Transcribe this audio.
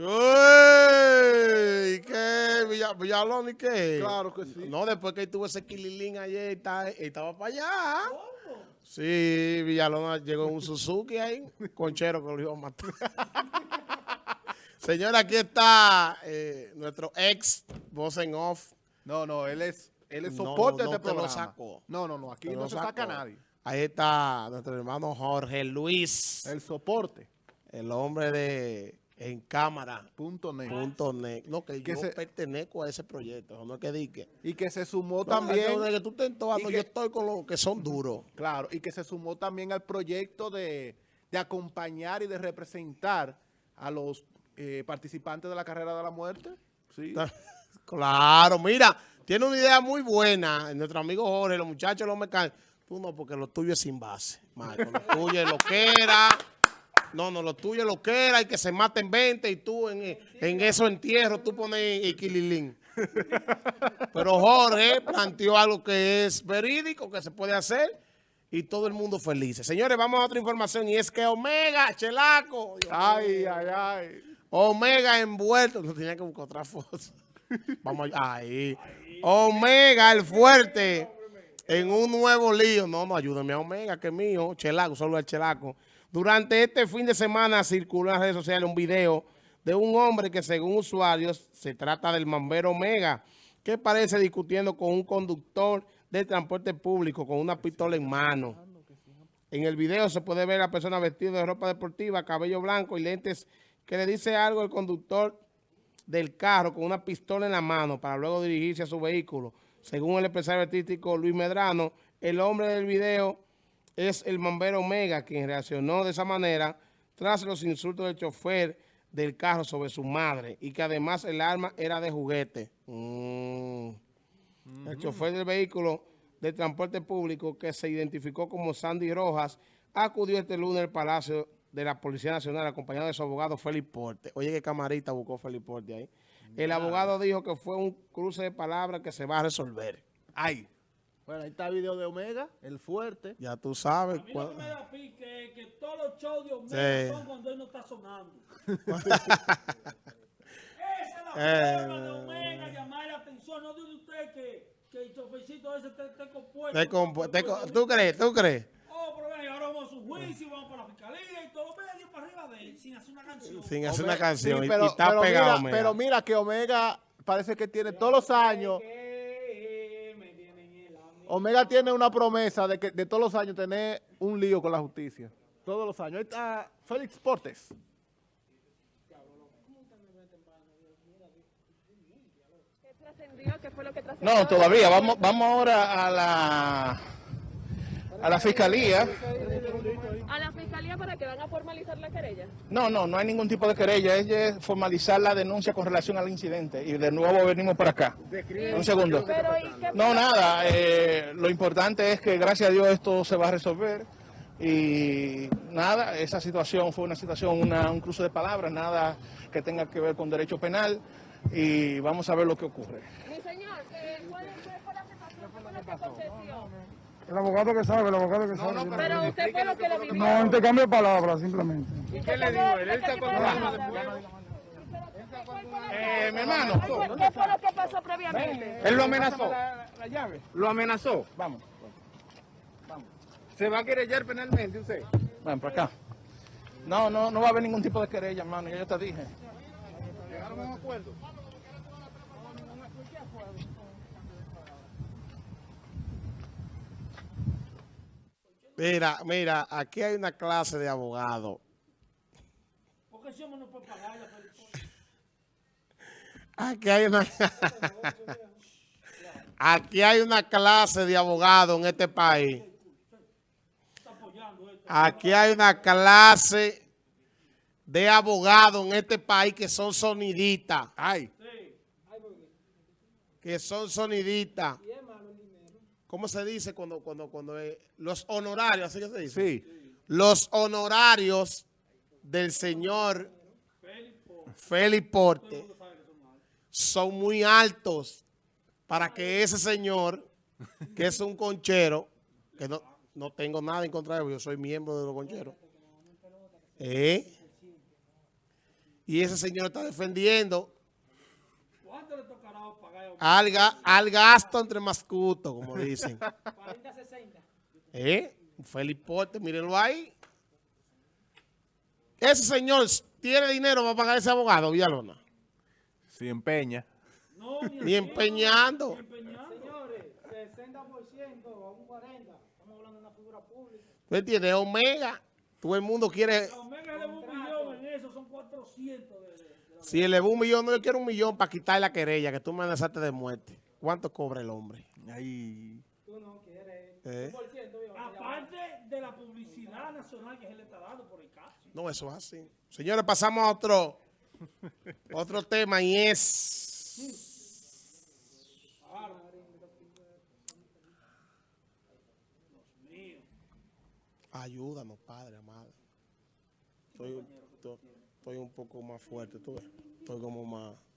Uy, ¿Qué? Villa- Villalón y qué? Claro que sí. No, después que tuvo ese kililín ayer, está- estaba para allá. Sí, Villalona llegó un Suzuki ahí, conchero que lo iba a matar. Señora, aquí está eh, nuestro ex voz en off. No, no, él es, él es No, soporte no de este lo programa. sacó. No, no, no, aquí Te no se saca nadie. Ahí está nuestro hermano Jorge Luis, El soporte. el hombre de En Cámara. Punto net. Punto net. No, que, Que yo se- pertenezco a ese proyecto, no es que diga. Y que se sumó No, también, que tú estés en todas, y no, que- yo estoy con los que son duros. claro, y que se sumó también al proyecto de, de acompañar y de representar a los eh, participantes de la carrera de la muerte. Sí. Claro, mira, tiene una idea muy buena. Nuestro amigo Jorge, los muchachos, los mecánicos. Tú no, porque lo tuyo es sin base, Marco. Lo tuyo es lo que era. No, no, lo tuyo es lo que era y que se maten 20 y tú en, en esos entierros tú pones equililín. Pero Jorge planteó algo que es verídico, que se puede hacer y todo el mundo feliz. Señores, vamos a otra información y es que Omega, Chelaco. Dios Ay, ay, ay. Omega envuelto. No tenía que buscar otra foto. Vamos allá. Ahí. Omega, el fuerte. En un nuevo lío. No, no, ayúdame a Omega, que es mío. Chelaco, solo el Chelaco. Durante este fin de semana circuló en las redes sociales un video de un hombre que según usuarios se trata del mambero Omega, que parece discutiendo con un conductor de transporte público con una pistola en mano. En el video se puede ver a la persona vestida de ropa deportiva, cabello blanco y lentes que le dice algo al conductor del carro con una pistola en la mano para luego dirigirse a su vehículo. Según el empresario artístico Luis Medrano, el hombre del video es el bombero Omega, quien reaccionó de esa manera tras los insultos del chofer del carro sobre su madre y que además el arma era de juguete. Mm. El chofer del vehículo de transporte público que se identificó como Sandy Rojas acudió este lunes al Palacio de la Policía Nacional acompañado de su abogado Félix Porte. Oye, qué camarita buscó Félix Porte ahí. El abogado dijo que fue un cruce de palabras que se va a resolver. Ay. Bueno, ahí está el video de Omega, el fuerte. Ya tú sabes. A mí lo cuál- que me da pique es que todos los shows de Omega Sí. son cuando él no está sonando. Esa es Eh. la forma de Omega, llamar la atención. No dice usted que, que el chofercito ese esté, esté compuesto. Te compu- te co- ¿Tú crees? ¿Tú crees? Oh, pero ven, ahora vamos a su juicio, vamos para la fiscalía y todo medio para arriba de él, sin hacer una canción. Sin hacer Omega- una canción. sí, y- pero, y está pero pegado. mira, Omega. pero mira que Omega parece que tiene todos los años. Que Omega tiene una promesa de que de todos los años tener un lío con la justicia. Todos los años. Ahí está Félix Portes. ¿Qué trascendió? ¿Qué fue lo que trascendió? No, todavía. Vamos, vamos ahora a la, a la fiscalía. ¿A la fiscalía para que van a formalizar la querella? No, no, no hay ningún tipo de querella. Es formalizar la denuncia con relación al incidente. Y de nuevo venimos para acá. Un segundo. Pero, ¿y qué No, nada. eh, lo importante es que gracias a Dios esto se va a resolver. Y nada, esa situación fue una situación, una- un cruce de palabras, nada que tenga que ver con derecho penal. Y vamos a ver lo que ocurre. Mi señor, eh, ¿cuál fue fue la situación? ¿Qué fue lo que aconteció? El abogado que sabe, el abogado que sabe. Pero usted fue lo que lo vivió. No, intercambio de palabras, simplemente. ¿Y qué le dijo él? ¿Él está Eh, mi hermano. ¿Qué fue lo que pasó previamente? Él lo amenazó. la llave. Lo amenazó. Vamos. Se va a querellar penalmente usted. Ven para acá. No, no, no va a haber ningún tipo de querella, hermano. Ya yo te dije. Llegaron a un acuerdo. Mira, mira, aquí hay una clase de abogados. Porque ese hombre no puede pagar la Félix. Aquí hay una... Aquí hay una clase de abogados en este país. Aquí hay una clase de abogados en este país que son sonidistas. Ay. Que son sonidistas. ¿Cómo se dice cuando, cuando, cuando eh, los honorarios, así que se dice? Sí. Los honorarios del señor Félix Porte son muy altos para que ese señor, que es un conchero, que no, no tengo nada en contra de él, yo soy miembro de los concheros, ¿eh? Y ese señor está defendiendo ¿Cuánto le pagar? al, ga- al gasto entre mascutos, como dicen. 40, 60. ¿Eh? Un Felipote, mírenlo ahí. Ese señor tiene dinero para pagar ese abogado, Villalona. Si empeña. No, Ni empeñando. empeñando. Señores, 60% o un 40%, estamos hablando de una figura pública. ¿Tú entiendes? Omega, todo el mundo quiere... A Omega le un millón 400 de, de- Si un millón, no, yo quiero un millón para quitar la querella, que tú me amenazaste de muerte. ¿Cuánto cobra el hombre? Ahí. Tú no quieres. ¿Eh? Aparte de la publicidad nacional que se le está dando por el caso. No, eso es así. Señores, pasamos a otro, otro tema y es... Ayúdanos, Padre amado. Estoy, estoy- estoy un poco más fuerte, tú ves. Estoy como más...